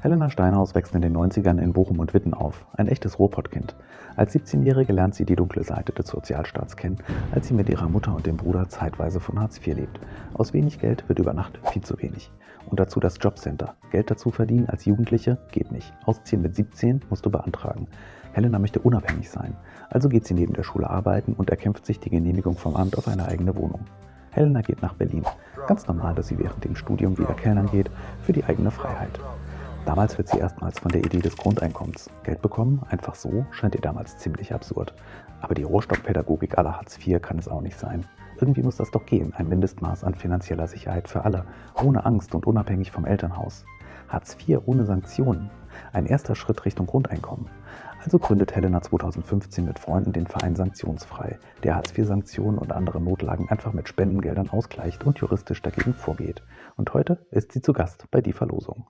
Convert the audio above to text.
Helena Steinhaus wächst in den 90ern in Bochum und Witten auf, ein echtes Ruhrpottkind. Als 17-Jährige lernt sie die dunkle Seite des Sozialstaats kennen, als sie mit ihrer Mutter und dem Bruder zeitweise von Hartz IV lebt. Aus wenig Geld wird über Nacht viel zu wenig. Und dazu das Jobcenter. Geld dazu verdienen als Jugendliche geht nicht. Ausziehen mit 17 musst du beantragen. Helena möchte unabhängig sein, also geht sie neben der Schule arbeiten und erkämpft sich die Genehmigung vom Amt auf eine eigene Wohnung. Helena geht nach Berlin. Ganz normal, dass sie während dem Studium wieder Kellnern geht, für die eigene Freiheit. Damals wird sie erstmals von der Idee des Grundeinkommens Geld bekommen, einfach so, scheint ihr damals ziemlich absurd. Aber die Rohrstockpädagogik aller Hartz IV kann es auch nicht sein. Irgendwie muss das doch gehen, ein Mindestmaß an finanzieller Sicherheit für alle, ohne Angst und unabhängig vom Elternhaus. Hartz IV ohne Sanktionen. Ein erster Schritt Richtung Grundeinkommen. Also gründet Helena 2015 mit Freunden den Verein Sanktionsfrei, der Hartz-IV-Sanktionen und andere Notlagen einfach mit Spendengeldern ausgleicht und juristisch dagegen vorgeht. Und heute ist sie zu Gast bei Die Verlosung.